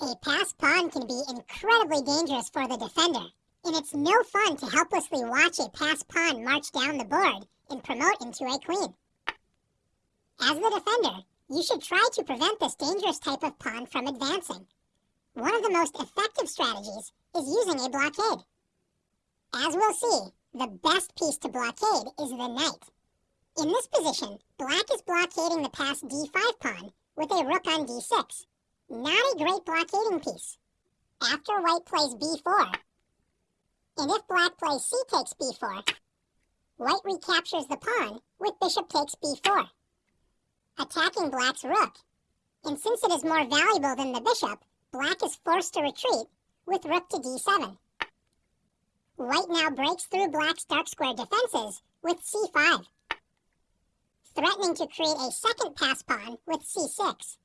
A passed pawn can be incredibly dangerous for the defender, and it's no fun to helplessly watch a passed pawn march down the board and promote into a queen. As the defender, you should try to prevent this dangerous type of pawn from advancing. One of the most effective strategies is using a blockade. As we'll see, the best piece to blockade is the knight. In this position, black is blockading the passed d5 pawn with a rook on d6. Not a great blockading piece. After white plays b4, and if black plays c takes b4, white recaptures the pawn with bishop takes b4, attacking black's rook. And since it is more valuable than the bishop, black is forced to retreat with rook to d7. White now breaks through black's dark square defenses with c5, threatening to create a second passed pawn with c6.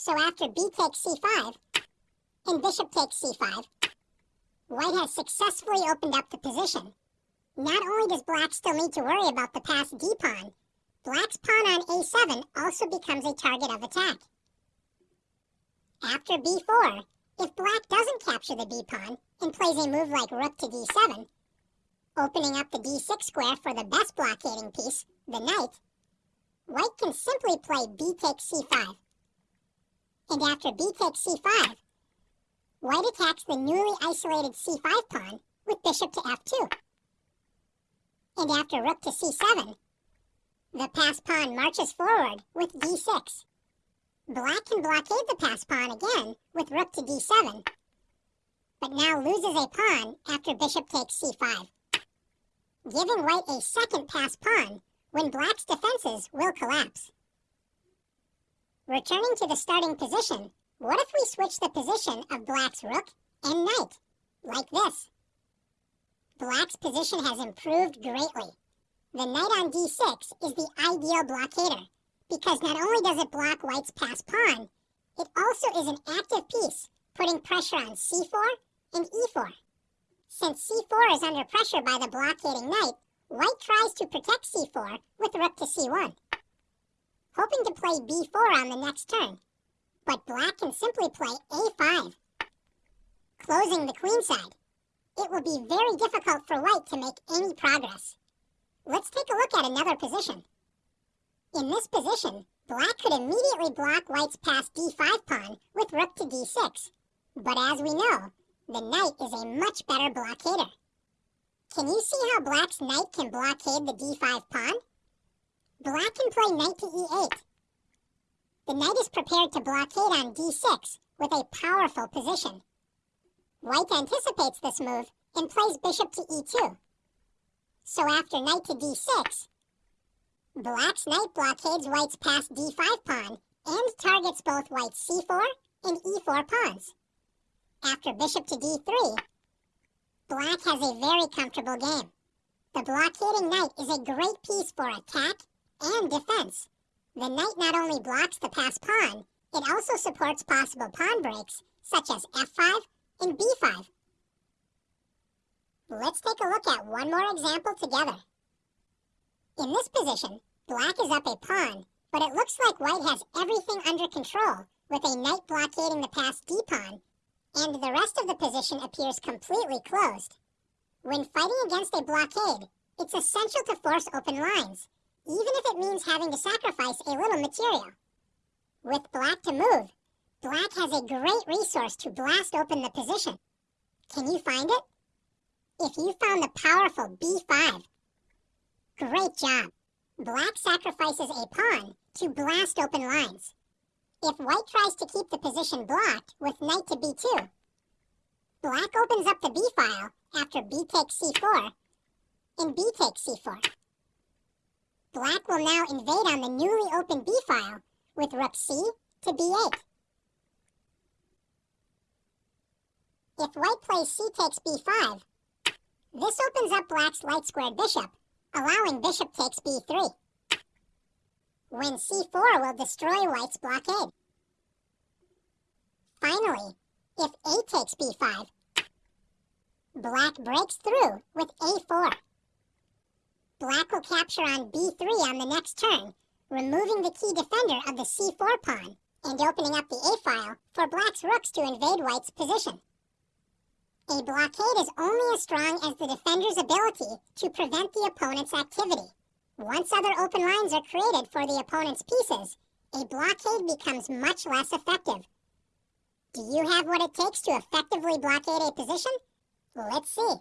So after b takes c5 and bishop takes c5, white has successfully opened up the position. Not only does black still need to worry about the passed d pawn, black's pawn on a7 also becomes a target of attack. After b4, if black doesn't capture the b pawn and plays a move like rook to d7, opening up the d6 square for the best blockading piece, the knight, white can simply play b takes c5 and after b takes c5, white attacks the newly isolated c5 pawn with bishop to f2. And after rook to c7, the passed pawn marches forward with d6. Black can blockade the passed pawn again with rook to d7, but now loses a pawn after bishop takes c5, giving white a second passed pawn when black's defenses will collapse. Returning to the starting position, what if we switch the position of black's rook and knight, like this? Black's position has improved greatly. The knight on d6 is the ideal blockader, because not only does it block white's passed pawn, it also is an active piece, putting pressure on c4 and e4. Since c4 is under pressure by the blockading knight, white tries to protect c4 with rook to c1 hoping to play b4 on the next turn. But black can simply play a5, closing the queen side. It will be very difficult for white to make any progress. Let's take a look at another position. In this position, black could immediately block white's passed d5 pawn with rook to d6. But as we know, the knight is a much better blockader. Can you see how black's knight can blockade the d5 pawn? Black can play knight to e8. The knight is prepared to blockade on d6 with a powerful position. White anticipates this move and plays bishop to e2. So after knight to d6, black's knight blockades white's passed d5 pawn and targets both white's c4 and e4 pawns. After bishop to d3, black has a very comfortable game. The blockading knight is a great piece for attack and defense. The knight not only blocks the passed pawn, it also supports possible pawn breaks, such as f5 and b5. Let's take a look at one more example together. In this position, black is up a pawn, but it looks like white has everything under control, with a knight blockading the passed d-pawn, and the rest of the position appears completely closed. When fighting against a blockade, it's essential to force open lines, even if it means having to sacrifice a little material. With black to move, black has a great resource to blast open the position. Can you find it? If you found the powerful b5, great job. Black sacrifices a pawn to blast open lines. If white tries to keep the position blocked with knight to b2, black opens up the b file after b takes c4 and b takes c4. Black will now invade on the newly opened b file with rook c to b8. If white plays c takes b5, this opens up black's light-squared bishop, allowing bishop takes b3. When c4 will destroy white's blockade. Finally, if a takes b5, black breaks through with a4. Capture on b3 on the next turn, removing the key defender of the c4 pawn and opening up the A-file for black's rooks to invade white's position. A blockade is only as strong as the defender's ability to prevent the opponent's activity. Once other open lines are created for the opponent's pieces, a blockade becomes much less effective. Do you have what it takes to effectively blockade a position? Let's see.